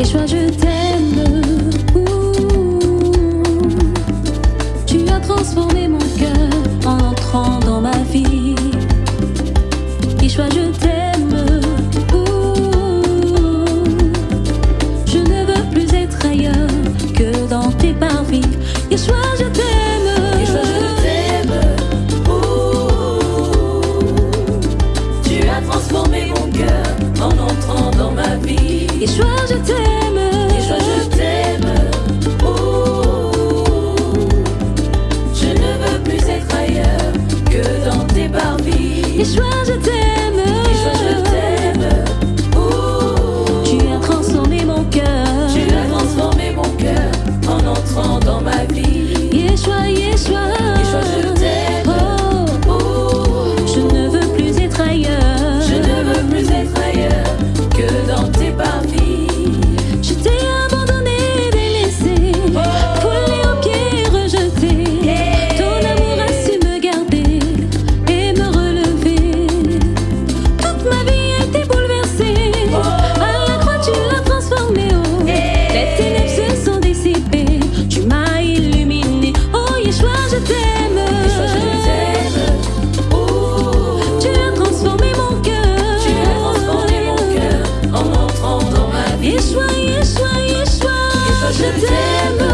Et je je t'aime. Nasze dzieło